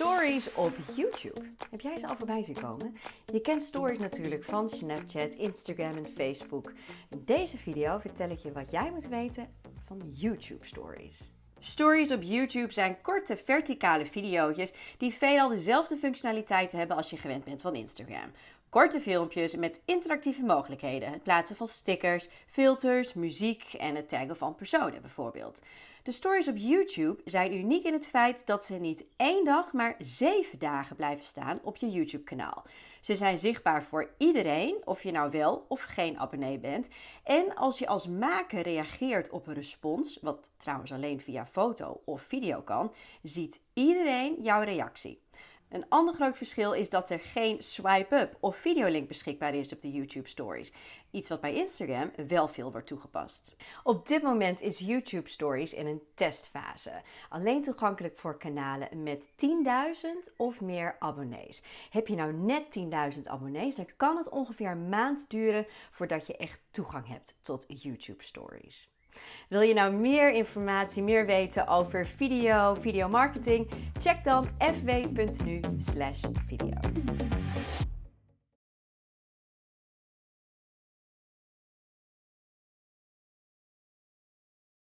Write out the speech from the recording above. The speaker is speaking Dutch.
Stories op YouTube. Heb jij ze al voorbij zien komen? Je kent stories natuurlijk van Snapchat, Instagram en Facebook. In deze video vertel ik je wat jij moet weten van YouTube Stories. Stories op YouTube zijn korte verticale video's die veelal dezelfde functionaliteit hebben als je gewend bent van Instagram. Korte filmpjes met interactieve mogelijkheden. Het plaatsen van stickers, filters, muziek en het taggen van personen bijvoorbeeld. De stories op YouTube zijn uniek in het feit dat ze niet één dag, maar zeven dagen blijven staan op je YouTube-kanaal. Ze zijn zichtbaar voor iedereen, of je nou wel of geen abonnee bent. En als je als maker reageert op een respons, wat trouwens alleen via foto of video kan, ziet iedereen jouw reactie. Een ander groot verschil is dat er geen swipe-up of videolink beschikbaar is op de YouTube Stories. Iets wat bij Instagram wel veel wordt toegepast. Op dit moment is YouTube Stories in een testfase. Alleen toegankelijk voor kanalen met 10.000 of meer abonnees. Heb je nou net 10.000 abonnees, dan kan het ongeveer een maand duren voordat je echt toegang hebt tot YouTube Stories. Wil je nou meer informatie, meer weten over video, videomarketing? Check dan fw.nu/video.